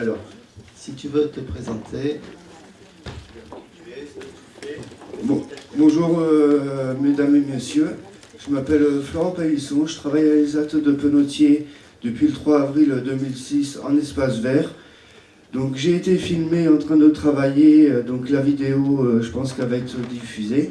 Alors, si tu veux te présenter. bonjour euh, mesdames et messieurs, je m'appelle Florent Paillisson, je travaille à l'ESAT de Penotier depuis le 3 avril 2006 en espace vert. Donc j'ai été filmé en train de travailler, euh, donc la vidéo euh, je pense qu'elle va être diffusée.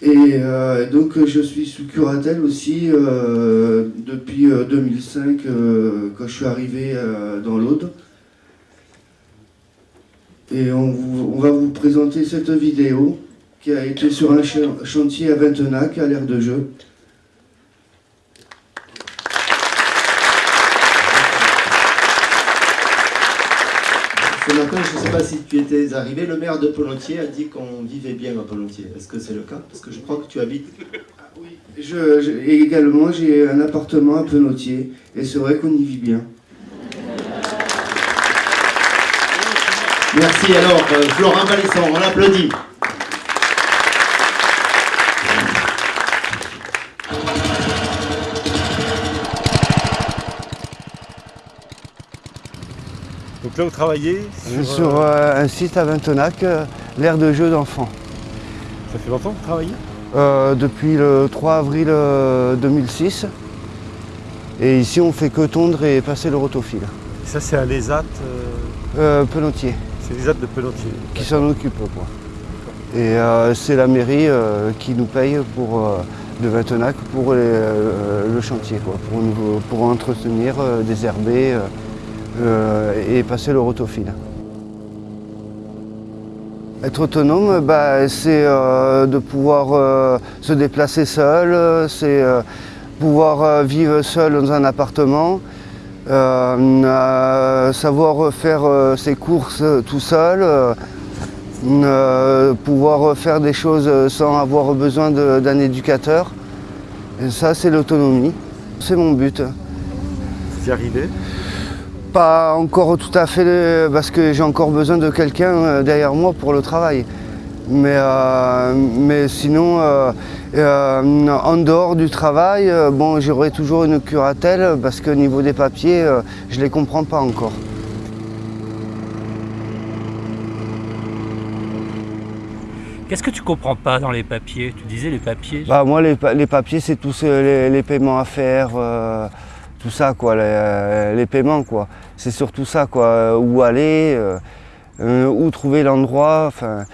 Et euh, donc je suis sous curatelle aussi euh, depuis 2005 euh, quand je suis arrivé dans l'Aude. Et on, on, va vous présenter cette vidéo qui a été sur un chantier à Ventenac à l'air de jeu. Ce matin, je ne sais pas si tu étais arrivé, le maire de Polontier a dit qu'on vivait bien à Polontier. Est-ce que c'est le cas? Parce que je crois que tu habites... Oui, je, également j'ai un appartement à Penotier et c'est vrai qu'on y vit bien. Merci alors, euh, Florent Balisson, on l'applaudit. Là, vous travaillez sur, euh, euh, un site à Ventenac, euh, l'aire de jeu d'enfants. Ça fait longtemps que vous travaillez Depuis le 3 avril 2006. Et ici, on fait que tondre et passer le rotofil. ça, c'est à l'ESAT Pelotier. C'est l'ESAT de Pelotier. Qui s'en occupe, quoi. Et c'est la mairie qui nous paye pour, de Ventenac pour le chantier, quoi, pour, pour entretenir, désherber. Euh, et passer le rotofil. Être autonome, bah, c'est euh, de pouvoir euh, se déplacer seul, c'est pouvoir vivre seul dans un appartement, savoir faire ses courses tout seul, pouvoir faire des choses sans avoir besoin d'un éducateur. Et ça, c'est l'autonomie. C'est mon but. Vous y arrivez pas encore tout à fait parce que j'ai encore besoin de quelqu'un euh, derrière moi pour le travail. Mais, euh, mais sinon, euh, en dehors du travail, bon, j'aurai toujours une curatelle parce que niveau des papiers, je ne les comprends pas encore. Qu'est-ce que tu comprends pas dans les papiers? Tu disais les papiers bah, Moi, les, papiers, c'est tous les, les, paiements à faire tout ça, quoi, les, paiements, quoi. C'est surtout ça, quoi. Où aller, euh, euh, où trouver l'endroit. Enfin,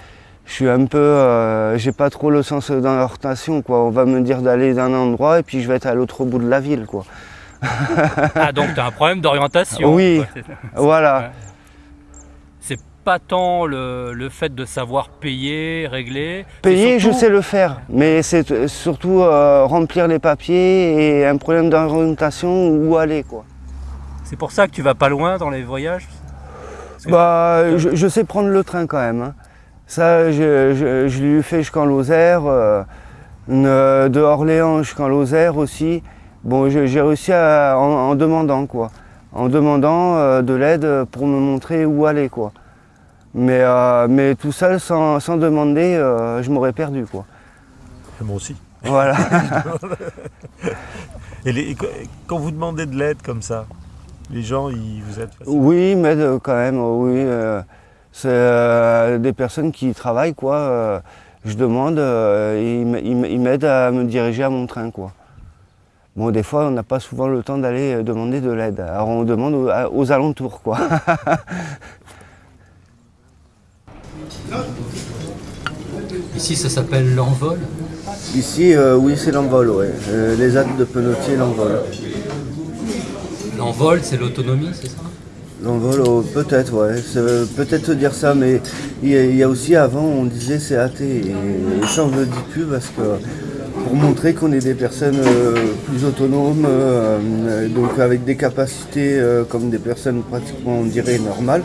je suis un peu, euh, j'ai pas trop le sens dans l'orientation, quoi. On va me dire d'aller d'un endroit et puis je vais être à l'autre bout de la ville, quoi. ah donc tu as un problème d'orientation. Oui, voilà pas tant le, fait de savoir payer, régler. Payer, je sais le faire, mais c'est surtout euh, remplir les papiers et un problème d'orientation où aller. quoi. C'est pour ça que tu vas pas loin dans les voyages? Bah, je, sais prendre le train quand même. Hein. Ça, je, je, l'ai fait jusqu'en Lozère, euh, de Orléans jusqu'en Lozère aussi. Bon, j'ai réussi en, demandant quoi, en demandant euh, de l'aide pour me montrer où aller quoi. Mais, euh, mais tout seul, sans, demander, euh, je m'aurais perdu. Quoi. moi aussi. Voilà. et, quand vous demandez de l'aide comme ça, les gens, ils vous aident facilement? Oui, ils m'aident quand même, oui. Euh, c'est des personnes qui travaillent, quoi. je demande, ils, m'aident à me diriger à mon train, quoi. Bon, des fois, on n'a pas souvent le temps d'aller demander de l'aide. Alors, on demande aux, aux alentours, quoi. Ici, ça s'appelle l'envol Ici, euh, oui, c'est l'envol, oui. Euh, les actes de Penotier, l'envol. L'envol, c'est l'autonomie, c'est ça? L'envol, oh, peut-être, ouais. Peut-être dire ça, mais il y, a aussi avant, on disait c'est athée. Et, ça, on ne le dit plus parce que pour montrer qu'on est des personnes euh, plus autonomes, donc avec des capacités comme des personnes pratiquement, on dirait, normales.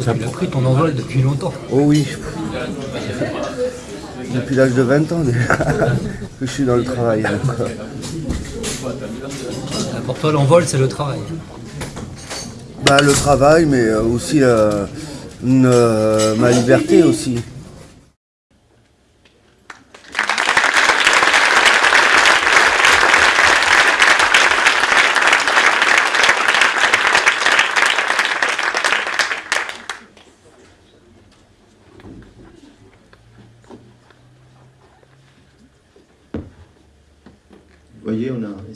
Tu as pris ton envol depuis longtemps. Oh oui. Depuis l'âge de 20 ans déjà que je suis dans le travail. Pour toi, l'envol, c'est le travail bah, Le travail, mais euh, aussi euh, euh, ma liberté aussi.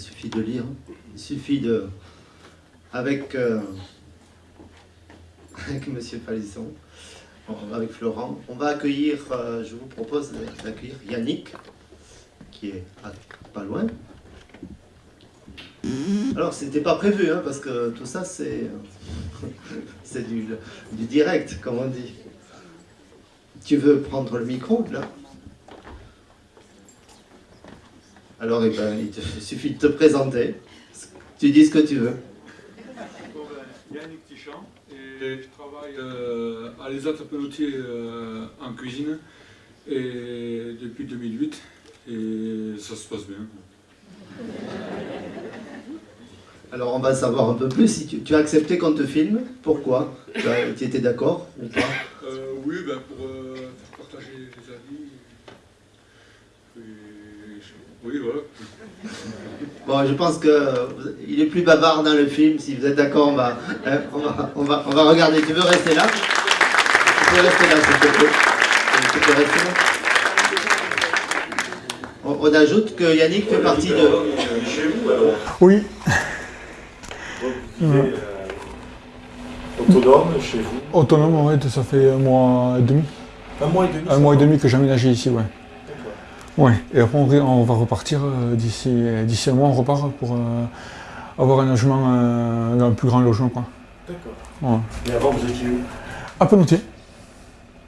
suffit de lire. Il suffit de... Avec, euh, avec Monsieur Palisson, avec Florent, on va accueillir, euh, je vous propose d'accueillir Yannick, qui est pas loin. Alors, c'était pas prévu, hein, parce que tout ça, c'est c'est du, direct, comme on dit. Tu veux prendre le micro, là? Alors, eh ben, il te suffit de te présenter. Tu dis ce que tu veux. Yannick Tichamp, et je travaille euh, à l'ESAT Pelletier euh, en cuisine et depuis 2008 et ça se passe bien. Alors on va savoir un peu plus. Si tu, as accepté qu'on te filme, pourquoi Tu étais d'accord ou pas? Euh, Oui, ben pour euh, faire partager les avis. oui, voilà. Bon, je pense qu'il est plus bavard dans le film. Si vous êtes d'accord, on va, hein, on, va, on, va, on va regarder. Tu veux rester là? Tu peux rester là, s'il te plaît. Tu peux rester là on, ajoute que Yannick fait partie de... Chez vous alors Oui. Euh, autonome chez vous? Autonome, en fait, ça fait un mois et demi. Un mois et demi Un mois et demi que j'ai aménagé ici, ouais. Ouais, et après on, va repartir euh, d'ici d'ici un mois, on repart pour euh, avoir un logement, un plus grand logement, quoi. D'accord. Ouais. Et avant, vous étiez où? À Penotier.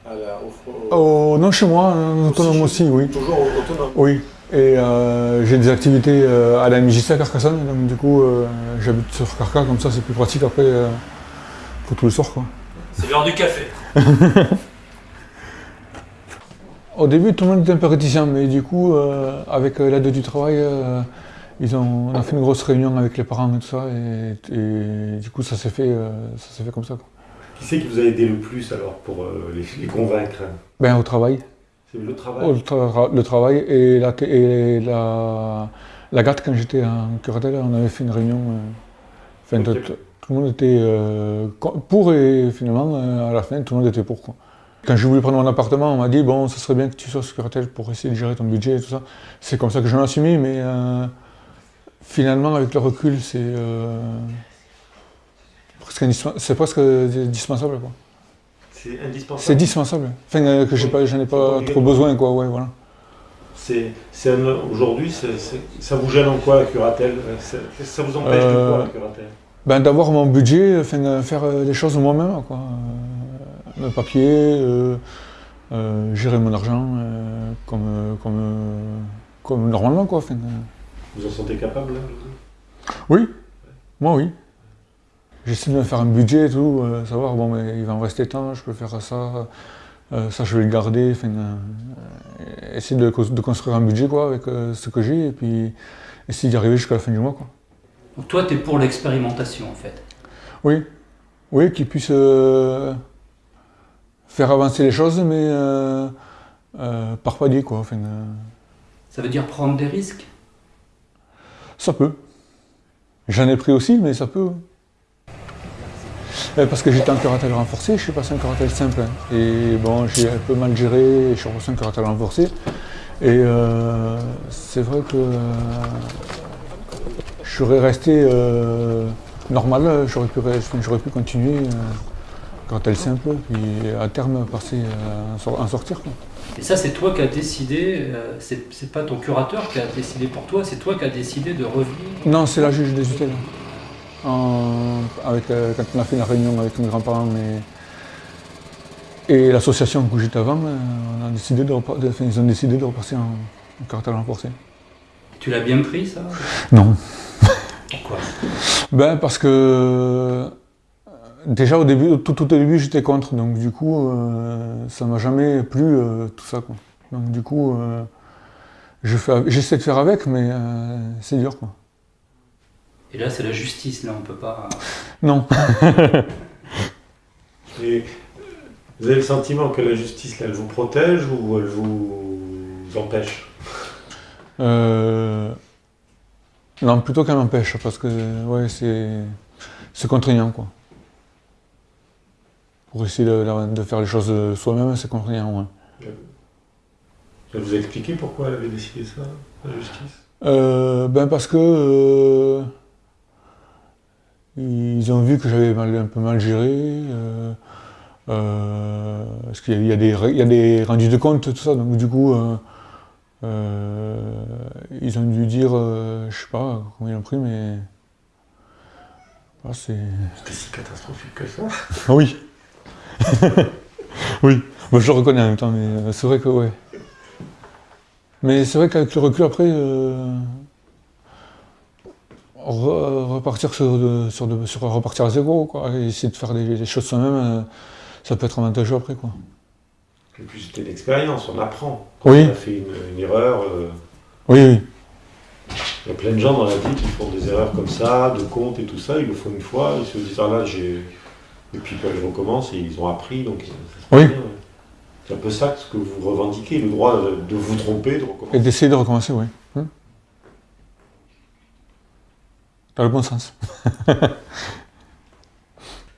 À la, au, oh, non, chez moi, autonome aussi, oui. Toujours autonome Oui. Et euh, j'ai des activités euh, à la MJC à Carcassonne, donc du coup euh, j'habite sur Carca, comme ça c'est plus pratique après pour tous les soirs. C'est l'heure du café. Au début tout le monde était un peu réticent, mais du coup avec l'aide du travail, ils ont, on a fait une grosse réunion avec les parents et tout ça, et, du coup ça s'est fait, ça fait comme ça. Qui c'est qui vous a aidé le plus alors pour les, les convaincre? Ben au travail. Le travail? Le, travail et la, et la, la GAT, quand j'étais en curatelle, on avait fait une réunion. Euh, tout, le monde était euh, pour et finalement, euh, à la fin, tout le monde était pour. Quoi. Quand j'ai voulu prendre mon appartement, on m'a dit bon, ce serait bien que tu sois curatelle pour essayer de gérer ton budget et tout ça. C'est comme ça que je mis, mais finalement, avec le recul, c'est presque, presque indispensable. Quoi. C'est indispensable. C'est indispensable. Enfin, euh, que pas, j'en ai pas trop besoin, quoi. Ouais, voilà. Aujourd'hui, ça vous gêne en quoi la curatelle Ça vous empêche de quoi la euh, curatelle ben, d'avoir mon budget, enfin, faire les choses moi-même, quoi. Le papier, gérer mon argent comme, comme, comme normalement, quoi. Vous en sentez capable Oui, moi oui. J'essaie de me faire un budget et tout, euh, savoir, bon, mais il va en rester tant, je peux faire ça, euh, ça je vais le garder, enfin, euh, essayer de, construire un budget quoi, avec ce que j'ai et puis essayer d'y arriver jusqu'à la fin du mois. Quoi. Donc toi, tu es pour l'expérimentation en fait? Oui, oui, qu'il puisse faire avancer les choses, mais par palier. Quoi, enfin, Ça veut dire prendre des risques? Ça peut. J'en ai pris aussi, mais ça peut. Euh, parce que j'étais en curatelle renforcé, je suis passé en curatelle simple. Hein. Et bon, j'ai un peu mal géré, je suis repassé en curatelle renforcé. Et euh, c'est vrai que euh, je serais resté normal, j'aurais pu, pu, continuer en curatelle simple, puis à terme passer en sortir. Et ça, c'est toi qui as décidé, c'est pas ton curateur qui a décidé pour toi, c'est toi qui as décidé de revenir? Non, c'est la juge des tutelles avec, euh, quand on a fait la réunion avec mes grands-parents et, et l'association où j'étais avant, euh, on a décidé de, ils ont décidé de repasser en, en caractère renforcé. Tu l'as bien pris ça? Non. Pourquoi? Ben parce que euh, déjà au début, tout, au début j'étais contre, donc du coup ça m'a jamais plu tout ça quoi. Donc du coup j'essaie de faire avec mais c'est dur quoi. Et là, c'est la justice, là, on peut pas. Non. Et vous avez le sentiment que la justice, là, elle vous protège ou elle vous empêche? Euh... Non, plutôt qu'elle m'empêche, parce que ouais, c'est contraignant, quoi. Pour essayer de, faire les choses soi-même, c'est contraignant, ouais. Elle vous a expliqué pourquoi elle avait décidé ça, la justice? Euh, ben parce que euh, ils ont vu que j'avais un peu mal géré. Euh, parce qu'il y, a des- il y a des rendus de compte, tout ça, donc du coup, ils ont dû dire, je sais pas combien ils ont pris, mais. Ah, c'est. C'était si catastrophique que ça. Oui Oui, Moi, je le reconnais en même temps, mais euh, c'est vrai que ouais. Mais c'est vrai qu'avec le recul après, euh, re- repartir sur, de- sur, de- sur repartir à zéro, quoi, et essayer de faire des, des choses soi-même, euh, ça peut être avantageux après, quoi. Et puis c'était l'expérience, on apprend. Quand Oui. on a fait une, une erreur, euh, Oui, oui. il y a plein de gens dans la vie qui font des erreurs comme ça, de compte et tout ça, ils le font une fois, ils se disent ah là j'ai. Et puis quand ils recommencent, et ils ont appris, donc Oui. C'est un peu ça ce que vous revendiquez, le droit de, vous tromper, de Et recommencer. d'essayer de recommencer, oui. Hum. Dans le bon sens.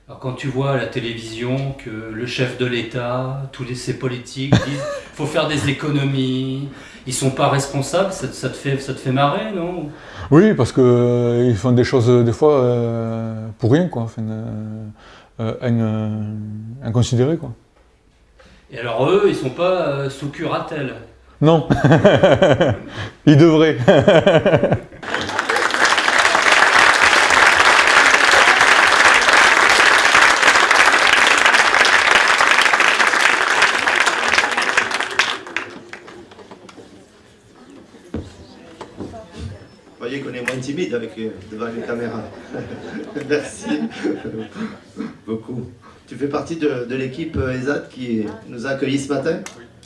Alors quand tu vois à la télévision que le chef de l'État, tous les, ces politiques disent faut faire des économies, ils sont pas responsables, ça, ça te fait ça te fait marrer, non? Oui, parce que euh, ils font des choses des fois euh, pour rien, quoi. Enfin, euh, euh, euh, inconsidérées, quoi. Et alors eux, ils sont pas euh, sous curatelle. Non. ils devraient. Vous voyez qu'on est moins timide avec, euh, devant les caméras. Merci beaucoup. Tu fais partie de, de l'équipe euh, ESAT qui nous a accueillis ce matin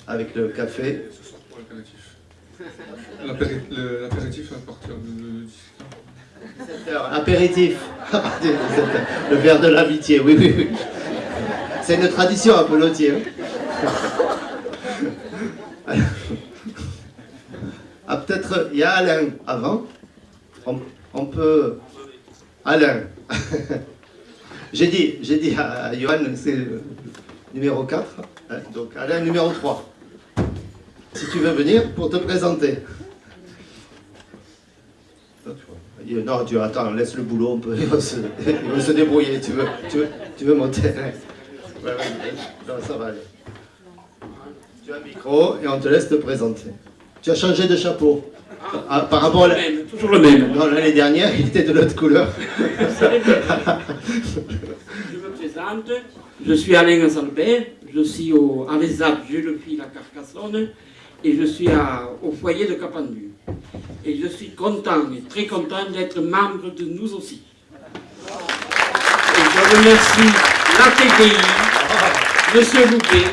avec le café. Ce sera pour l'apéritif. L'apéritif à partir de 17h. Apéritif. le verre de l'amitié, oui, oui, oui. C'est une tradition à Pelotier. hein. Ah, peut-être, il y a Alain avant. On, peut. Alain. j'ai dit, j'ai dit à Johan, c'est le numéro 4. hein, donc Alain, numéro 3. Si tu veux venir pour te présenter. Non, tu attends, laisse le boulot, on peut, il, va se, débrouiller. Tu veux, tu veux, tu veux monter ouais, non, ça va aller. Tu as un micro et on te laisse te présenter. Tu as changé de chapeau. Ah, par rapport à la- même, toujours le même. non, l'année dernière, il était de l'autre couleur. Je me présente, je suis Alain Salbert, je suis au, à l'ESAP, je le suis à Carcassonne, et je suis à- au foyer de Capendu. Et je suis content, et très content d'être membre de nous aussi. Et je remercie la TDI, Monsieur Loubet,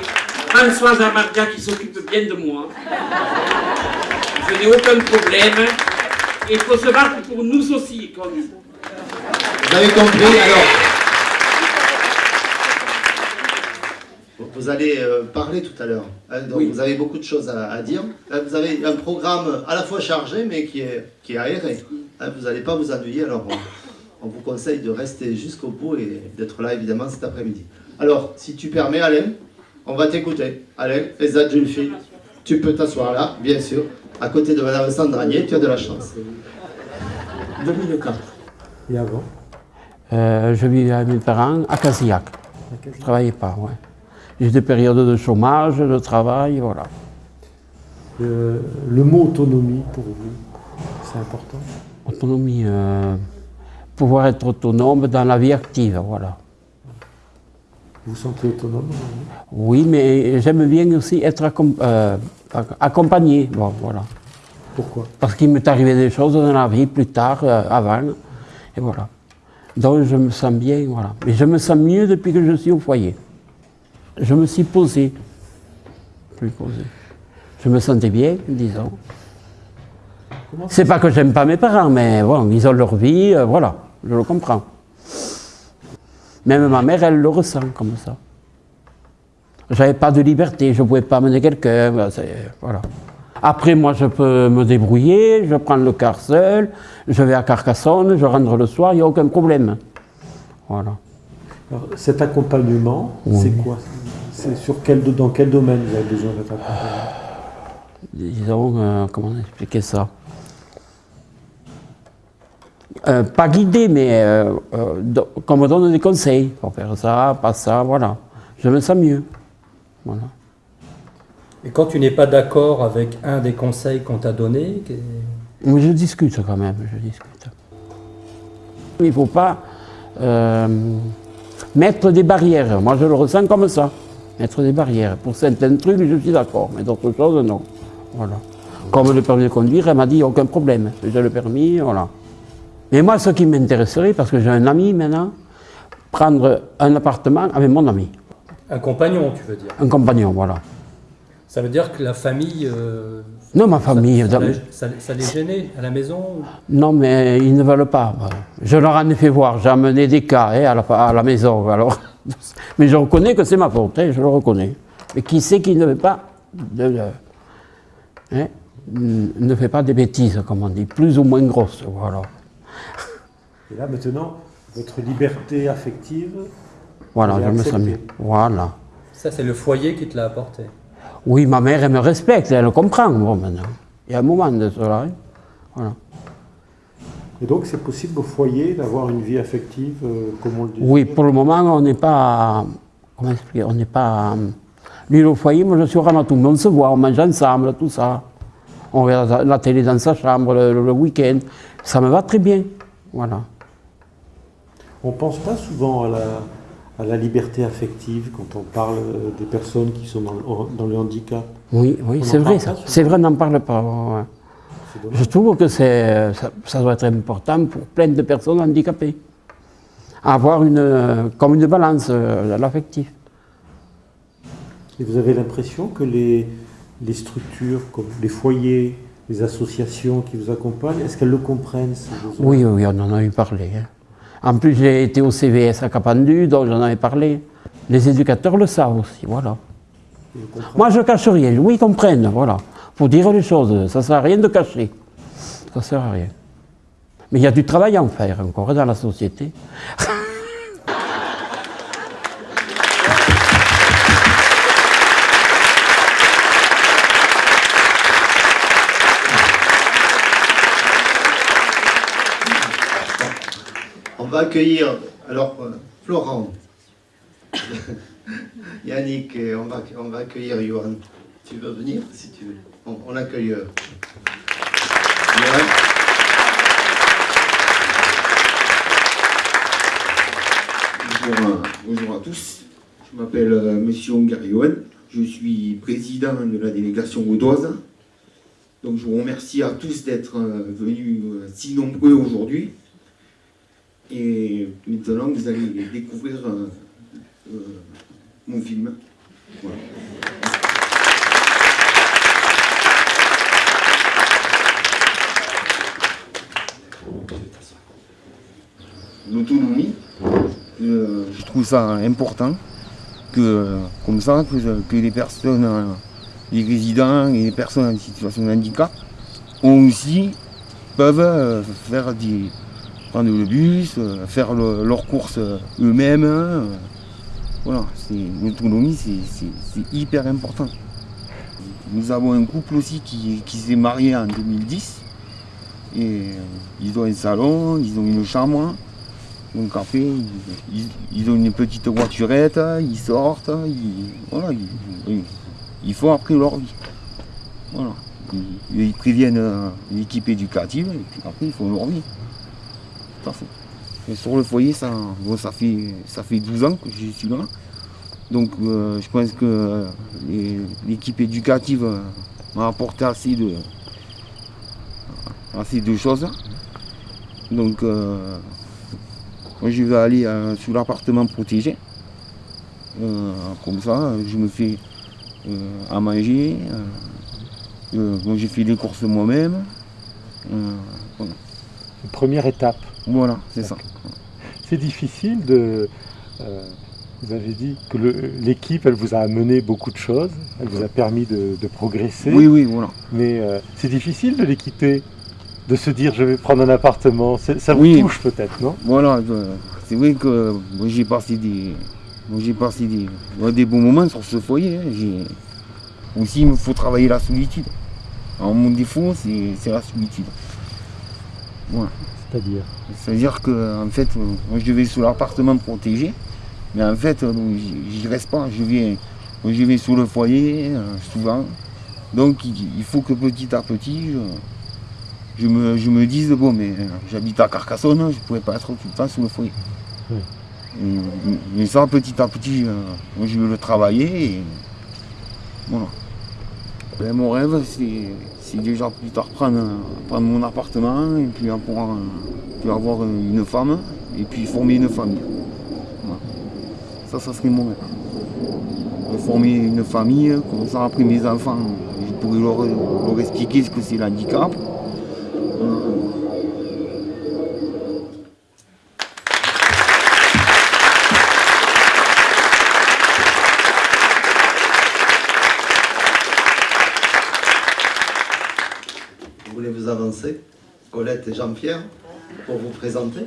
Françoise Amardia qui s'occupe bien de moi. Je n'ai aucun problème. Et il faut se battre pour nous aussi, comme Vous avez compris alors Vous allez euh, parler tout à l'heure. hein, donc Oui. vous avez beaucoup de choses à, à dire. Hein, vous avez un programme à la fois chargé mais qui est, qui est aéré. Hein, vous n'allez pas vous ennuyer. Alors on, on vous conseille de rester jusqu'au bout et d'être là évidemment cet après-midi. Alors si tu permets Alain, on va t'écouter. Alain, Ezad Julfi, tu peux t'asseoir là, bien sûr, à côté de Madame Sandranier. Tu as de la chance. 2004. Et avant Euh, je vivais à mes parents à Casillac. Je ne travaillais pas, ouais. J'ai des périodes de chômage, de travail, voilà. Euh, Le mot autonomie pour vous, c'est important? Autonomie, euh, pouvoir être autonome dans la vie active, voilà. Vous vous sentez autonome vous Oui, mais j'aime bien aussi être accom- euh, ac- accompagné, bon, voilà. Pourquoi? Parce qu'il m'est arrivé des choses dans la vie plus tard, euh, avant, et voilà. Donc je me sens bien, voilà. Mais je me sens mieux depuis que je suis au foyer. Je me suis posé, plus posé. Je me sentais bien, disons. C'est pas que j'aime pas mes parents, mais bon, ils ont leur vie, euh, voilà, je le comprends. Même ma mère, elle le ressent comme ça. J'avais pas de liberté, je pouvais pas amener quelqu'un, ben, voilà. Après, moi, je peux me débrouiller, je prends le car seul, je vais à Carcassonne, je rentre le soir, il n'y a aucun problème. Voilà. Alors, Cet accompagnement, Oui. c'est quoi? C'est sur quel, dans quel domaine vous avez besoin d'être accompagné? Disons, euh, comment expliquer ça? Euh, pas guider, mais euh, euh, qu'on me donne des conseils. Pour faire ça, pas ça, voilà. Je me sens mieux. Voilà. Et quand tu n'es pas d'accord avec un des conseils qu'on t'a donné, Mais je discute quand même, je discute. Il ne faut pas euh, mettre des barrières. Moi, je le ressens comme ça. Mettre des barrières. Pour certains trucs, je suis d'accord, mais d'autres choses, non. Voilà. Comme le permis de conduire, elle m'a dit aucun problème. J'ai le permis, voilà. Mais moi, ce qui m'intéresserait, parce que j'ai un ami maintenant, prendre un appartement avec mon ami, un compagnon, tu veux dire. un compagnon, voilà. Ça veut dire que la famille, euh, Non, ma famille. ça, ça- ça les gênait à la maison Non, mais ils ne veulent pas. Je leur en ai fait voir, j'ai amené des cas hein, à, la, à la maison. Alors. Mais je reconnais que c'est ma faute, hein, je le reconnais. Mais qui sait qui ne fait pas de, de- hein, ne fait pas des bêtises, comme on dit, plus ou moins grosses, voilà. Et là, maintenant, votre liberté affective, Voilà, je me sens mieux. Voilà. Ça, c'est le foyer qui te l'a apporté. Oui, ma mère, elle me respecte, elle comprend, bon, maintenant. Il y a un moment de cela. hein. Voilà. et donc c'est possible au foyer d'avoir une vie affective euh, comme on le dit. Oui, pour le moment, on n'est pas. Comment expliquer On n'est pas. Lui, au foyer, moi, je suis au Ramatou. Mais on se voit, on mange ensemble, tout ça. On regarde la- la télé dans sa chambre le, le week-end. Ça me va très bien. Voilà. On ne pense pas souvent à la, à la liberté affective quand on parle euh, des personnes qui sont dans le, dans le handicap. Oui, oui, c'est vrai, ça. C'est vrai, on n'en parle pas. ouais. Je trouve que ça, ça doit être important pour plein de personnes handicapées. Avoir une, euh, comme une balance, euh, l'affectif. Et vous avez l'impression que les, les structures, comme les foyers, les associations qui vous accompagnent, est-ce qu'elles le comprennent Oui, oui, on en a eu parlé. hein. En plus, j'ai été au CVS à Capendu, donc j'en avais parlé. Les éducateurs le savent aussi, voilà. Moi, je cache rien. Oui, ils comprennent, voilà. Faut dire les choses. Ça ne sert à rien de cacher. Ça ne sert à rien. Mais il y a du travail à en faire encore dans la société. va accueillir, alors, euh, Florent, Yannick, et on va, on va accueillir Johan. Tu veux venir, si tu veux? On, on accueille euh, Johan. Bonjour à, bonjour à tous. Je m'appelle euh, Monsieur Ongarioen. Je suis président de la délégation audoise. Donc je vous remercie à tous d'être euh, venus euh, si nombreux aujourd'hui. Et maintenant vous allez découvrir euh, euh, mon film. Voilà. L'autonomie, euh, je trouve ça important que, comme ça, que, les personnes, les résidents et les personnes en situation de handicap aussi peuvent faire des, prendre le bus, euh, faire le- leurs courses euh, eux-mêmes. euh, voilà, l'autonomie, c'est- hyper important. Nous avons un couple aussi qui, s'est marié en 2010. Et ils ont un salon, ils ont une chambre. Donc après, ils, ont une petite voiturette, ils sortent, ils, voilà, ils, font après leur vie. Voilà. Ils, préviennent l'équipe éducative et puis après ils font leur vie. Sur le foyer, ça, bon, ça, fait, ça fait 12 ans que je suis là. Donc euh, je pense que euh, l'équipe éducative euh, m'a apporté assez de, assez de choses. Donc euh, je vais aller sur l'appartement protégé. Comme ça, je me fais à manger. j'ai fait les courses moi-même. Première étape. Voilà, c'est ça. C'est difficile de. euh, vous avez dit que l'équipe, elle vous a amené beaucoup de choses, elle vous a permis de, de progresser, Oui, oui, voilà. mais euh, c'est difficile de les quitter, de se dire je vais prendre un appartement. Ça vous Oui. touche peut-être, non? Voilà, c'est vrai que moi, j'ai passé des, j'ai passé des, des bons moments sur ce foyer. hein. Aussi, il me faut travailler la solitude. Alors, mon défaut, c'est la solitude. Voilà. C'est-à-dire C'est-à-dire que en fait, euh, moi je vais sur l'appartement protégé, mais en fait, euh, j'y reste pas. Je vais, moi, je vais sur le foyer euh, souvent. Donc il, faut que petit à petit, je, je me, je me dise bon, mais j'habite à Carcassonne, je ne pourrais pas être tout le temps sur le foyer. Oui. Et- mais ça, petit à petit, moi, je veux le travailler. Et, voilà. Ben, mon rêve, c'est c'est déjà plus tard prendre, mon appartement et puis puis avoir une femme et puis former une famille. Ça, ça serait mon rêve. Former une famille, comme ça après mes enfants, je pourrais leur, leur expliquer ce que c'est l'handicap. Vous voulez vous avancer Jean-Pierre, pour vous présenter.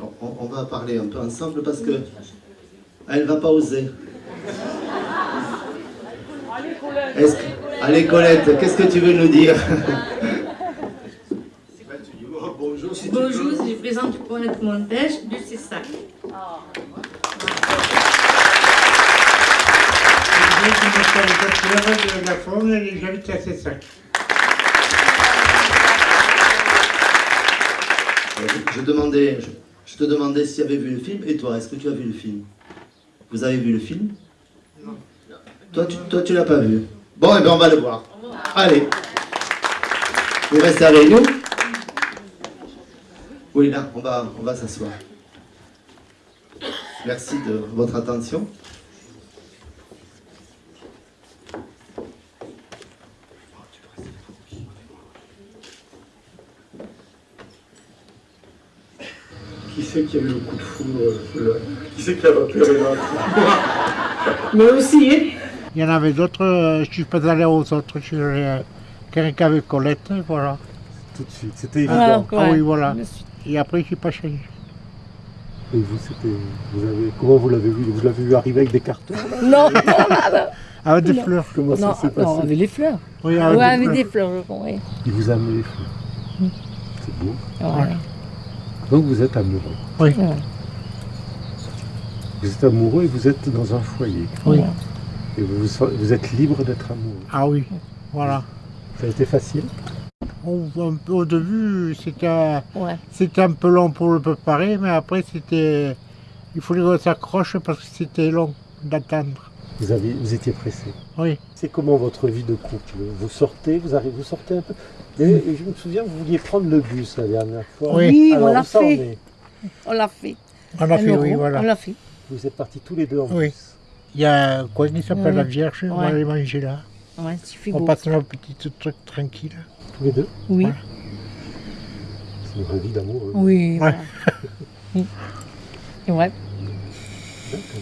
On, on- on va parler un peu ensemble parce que elle va pas oser. Est-ce que- Allez Colette, qu'est-ce que tu veux nous dire? Bonjour, si. Bonjour, je présente Colette Montèche du CESAC. Je de la Faune et j'habite à Cessac. Je, je demandais, je, je te demandais si tu avais vu le film et toi, est-ce que tu as vu le film? Vous avez vu le film? Non. Toi, tu, toi, tu l'as pas vu. Bon, et bien on va le voir. Allez. Vous restez avec nous Oui, là, on va, on va s'asseoir. Merci de votre attention. Qui qui a eu le coup de foudre euh, Qui c'est qui a repéré là Mais aussi, Il y en avait d'autres, euh, je suis pas allé aux autres, je suis allé à quelqu'un avec Colette, et voilà. Tout de suite, c'était Voilà, évident. Ah ouais. oui, voilà. Et après, je suis pas changé. Et vous, c'était, vous avez, comment vous l'avez vu? Vous l'avez vu arriver avec des cartons Non, non, non, Avec des Non. fleurs. Comment non, ça s'est passé? non, avec les fleurs. Oui, Ouais, avec des avec fleurs. des fleurs, je crois, oui. Il vous a amené les fleurs. C'est beau. Ouais. Donc vous êtes amoureux. Oui. Vous êtes amoureux et vous êtes dans un foyer. Oui. Et vous, vous êtes libre d'être amoureux. Ah oui, voilà. Ça a été facile? Au, un peu au début, c'était Ouais. c'était un peu long pour le préparer, mais après, c'était. Il fallait qu'on s'accroche parce que c'était long d'attendre. Vous, avez, vous étiez pressé. Oui. C'est comment votre vie de couple Vous sortez, vous arrivez, vous sortez un peu. Et, et je me souviens, vous vouliez prendre le bus la dernière fois. Oui. Alors, on l'a où ça en fait. est On l'a fait. On a Un fait, oui, voilà. On l'a fait. Vous êtes partis tous les deux en Oui. bus. Il y a quoi qui s'appelle la Vierge, on va aller manger là. Ouais, c'est On passe notre petit truc tranquille. Tous les deux Oui. C'est une vraie vie d'amoureux. Oui. Ouais. voilà. Oui. Et ouais. D'accord.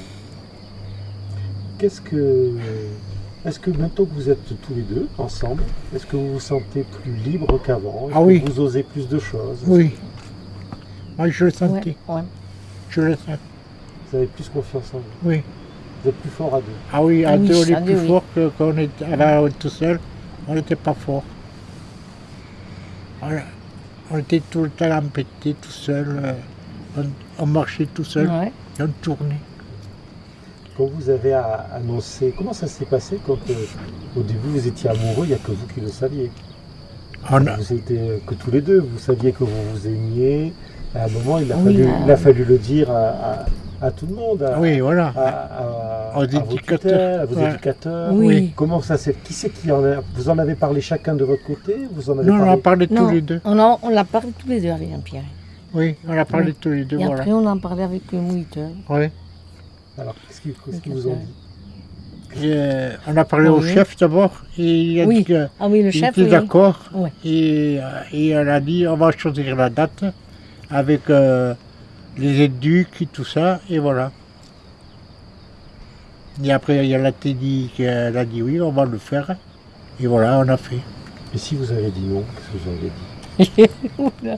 Qu'est-ce que. Est-ce que maintenant que vous êtes tous les deux ensemble, est-ce que vous vous sentez plus libre qu'avant? Ah que oui. Vous osez plus de choses? Oui. Moi, je le Ouais. sentais. ouais. Je le sens. Vous avez plus confiance en vous Oui. Vous êtes plus fort à deux Ah oui, à oui, deux, on est plus oui. fort que quand on la tout seul. On n'était pas fort. Voilà. On était tout le temps embêtés tout seul. euh, On, on marchait tout seul Ouais. et on tournait. Quand vous avez annoncé, comment ça s'est passé quand euh, au début vous étiez amoureux, il n'y a que vous qui le saviez? On a- Vous étiez que tous les deux, vous saviez que vous vous aimiez. À un moment, il a, Oui, fallu, il a fallu le dire à, à- à tout le monde, à, Oui, voilà. à, à- Aux à vos éducateurs. tutelles, à vos Ouais. éducateurs. Oui. Comment ça s'est Qui c'est qui en a Vous en avez parlé chacun de votre côté Vous en avez Non, on a parlé? parlé tous Non, les deux. on, a- on l'a parlé tous les deux avec Jean-Pierre. Oui, on a parlé Oui. tous les deux, Et voilà. après, on en parlait avec le moniteur. Oui. Alors, qu'est-ce qu'ils vous ont dit Et on a parlé au chef d'abord, et il a Oui. dit que Ah oui, le il chef, était oui. d'accord. Et, euh, et elle a dit on va choisir la date avec euh, les éduques et tout ça, et voilà. Et après, il y a la dit qu'elle a dit oui, on va le faire. Et voilà, on a fait. Et si vous avez dit non, qu'est-ce que vous auriez dit?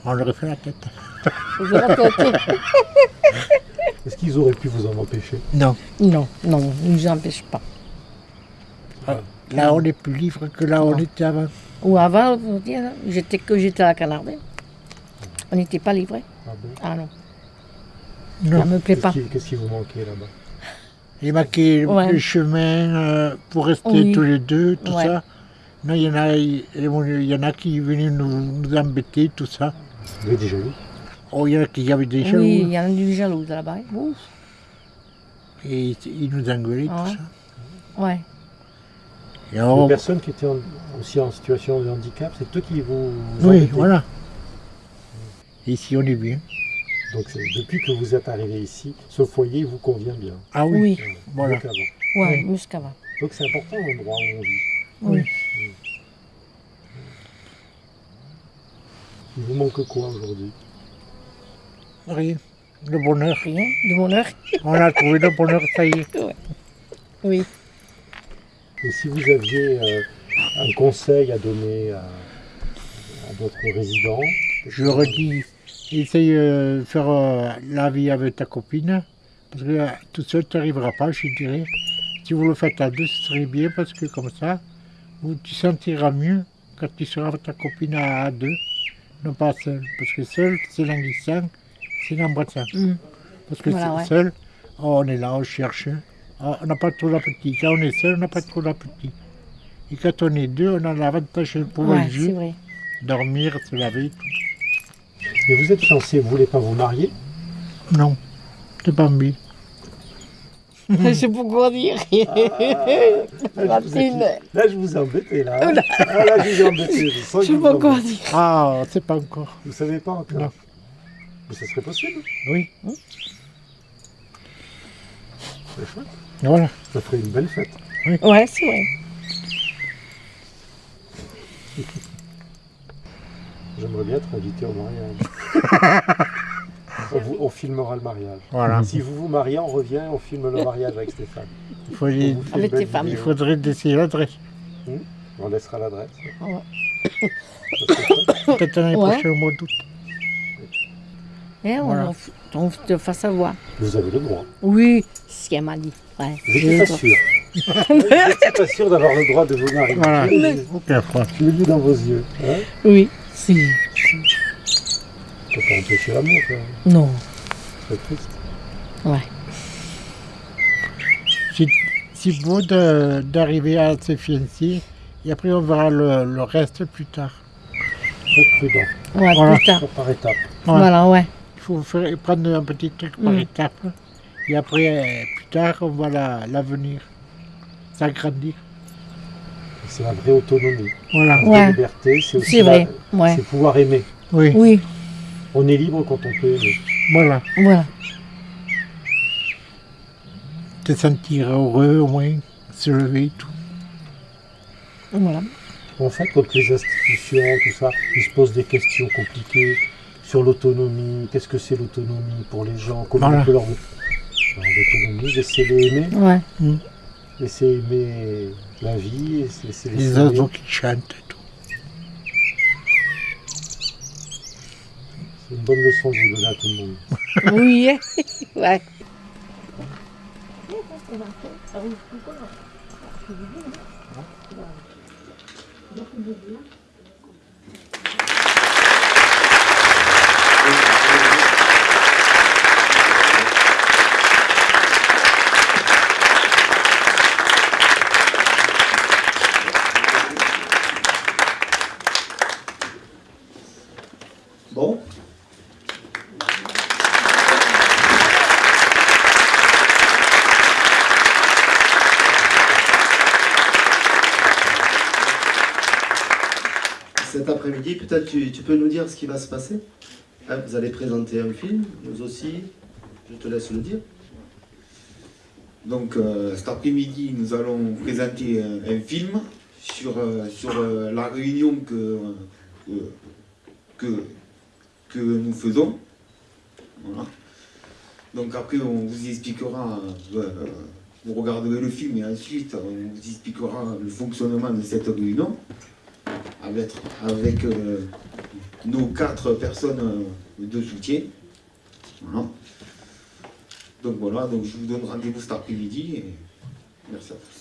On leur a fait la tête. Est-ce qu'ils auraient pu vous en empêcher Non. Non, non, ne nous empêche pas. Là, on est plus libre que là, on était avant. Ou avant, vous dire, j'étais que j'étais à la Canardée. On n'était pas livrés. Ah bon Ah non. Non. Ça me plaît pas. qu'est-ce qui vous manquait là-bas Il marquait Ouais. le chemin euh, pour rester Oui. tous les deux, tout Ouais. ça. Non, il y en a, il y en a qui venaient nous, nous embêter, tout ça. Vous avez déjà eu Oh, il y en a qui avaient des Oui, jaloux. il y en a du jaloux là-bas. Ouf. Et ils nous engueulaient, Ah tout ouais. ça. Ouais. Et Les on- personnes qui étaient en- aussi en situation de handicap, c'est eux qui vous. vous Oui, embêtaient. voilà. Ici, on est bien. Donc depuis que vous êtes arrivé ici, ce foyer vous convient bien. Ah oui, Oui. voilà. Mieux qu'avant. Ouais. Donc c'est important l'endroit où on vit. Oui. Il vous manque quoi aujourd'hui? Rien. Le bonheur. Rien. Du bonheur. On a trouvé le bonheur, ça y est. Oui. Et si vous aviez euh, un conseil à donner à, à d'autres résidents? Je leur ai dit, essaye euh, de faire euh, la vie avec ta copine, parce que euh, tout seul, tu n'arriveras pas, je dirais. Si vous le faites à deux, ce serait bien, parce que comme ça, vous, tu sentiras mieux quand tu seras avec ta copine à, à deux, non pas seul. Parce que seul, c'est languissant, c'est l'embrassant. Mm. Parce que Voilà, c'est- ouais. seul, oh, on est là, on cherche. Oh, on n'a pas trop d'appétit. Quand on est seul, on n'a pas trop d'appétit. Et quand on est deux, on a l'avantage de pouvoir Ouais, c'est jouer, vrai. dormir, se laver, tout. Et vous êtes fiancé, vous voulez pas vous marier? Non, c'est pas envie. Je sais pas quoi dire. Là, je vous ai- là, je vous ai embêté, là. hein. Là. Ah, là, je vous ai embêté. Je, sais pas embêtez. dire. Ah, c'est pas encore. Vous savez pas encore? Non. Mais ça serait possible. Oui, C'est chouette. voilà. Ça ferait une belle fête. Ouais, c'est vrai. J'aimerais bien être invité au mariage. on, vous- on filmera le mariage. Voilà. Si vous vous mariez, on revient, on filme le mariage avec Stéphane. Il, faut, Avec tes femmes. il faudrait laisser l'adresse. On laissera l'adresse. Ouais. Peut-être l'année Ouais. prochaine au mois d'août. Eh, on, Voilà. on te fait savoir. Vous avez le droit. Oui, c'est ce qu'elle m'a dit. Ouais. Vous n'étiez pas sûr. Vous n'étiez pas sûr d'avoir le droit de vous marier. Voilà. Aucun froid. Je l'ai vu dans vos yeux. Hein Oui, si. Ça peut pas empêcher l'amour, quand même. Non. C'est triste. Ouais. C'est c'est beau de- d'arriver à se fiancer. Et après, on verra le, le reste plus tard. Très prudent. Ouais, Voilà. plus tard. Par étapes. Ouais. Voilà, ouais. Il faut faire, prendre un petit truc par Mm. étape. Et après, plus tard, on la- l'avenir. S'agrandir. C'est la vraie autonomie. Voilà. La vraie Ouais. liberté, c'est aussi C'est vrai. la- Ouais. c'est pouvoir aimer. Oui, Oui, On est libre quand on peut aimer. voilà. voilà. Te sentir heureux au moins, se lever et tout. Voilà. En fait, quand les institutions, tout ça, ils se posent des questions compliquées sur l'autonomie. Qu'est-ce que c'est l'autonomie pour les gens Comment Voilà. on peut leur... L'autonomie, laissez-les aimer. Ouais. Laissez aimer la vie. et laissez les Les oiseaux qui chantent et tout. C'est une bonne leçon que vous donnez à tout le monde. Oui, hein. ouais. Bon. Cet après-midi, peut-être tu, peux nous dire ce qui va se passer Hein, Vous allez présenter un film, nous aussi, je te laisse le dire. Donc euh, cet après-midi, nous allons présenter un, film sur, euh, euh, la réunion que, que, nous faisons. Donc après, on vous expliquera, vous regarderez le film et ensuite on vous expliquera le fonctionnement de cette réunion avec, euh, nos quatre personnes euh, de soutien. Donc voilà, je vous donne rendez-vous cet après-midi merci à tous.